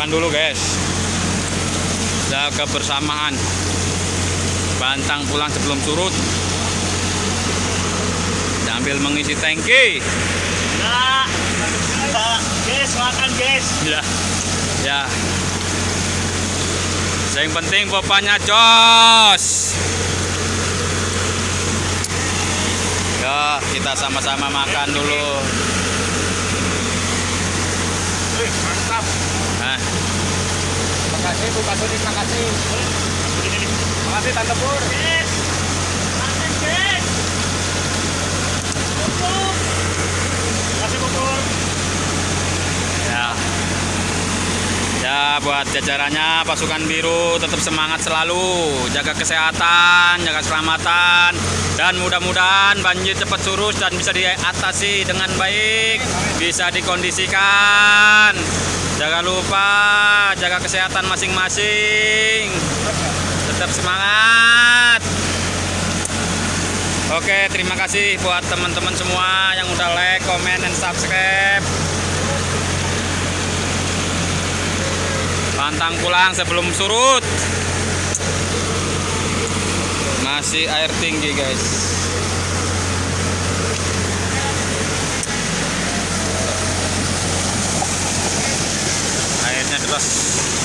makan dulu guys. Jaga kebersamaan. Bantang pulang sebelum surut. Sambil mengisi tangki. Nah, guys, makan guys. ya ya. Yang penting bapaknya jos. Ya kita sama-sama makan dulu. Wih, mantap. Makasih Bu Kasudi, Tante Pur. Guys, makan guys. Bubur. Makasih bubur. ya ya buat jajarannya pasukan biru tetap semangat selalu jaga kesehatan jaga keselamatan dan mudah-mudahan banjir cepat surut dan bisa diatasi dengan baik bisa dikondisikan jangan lupa jaga kesehatan masing-masing tetap semangat Oke, terima kasih buat teman-teman semua yang udah like, comment, dan subscribe. Pantang pulang sebelum surut. Masih air tinggi, guys. ます。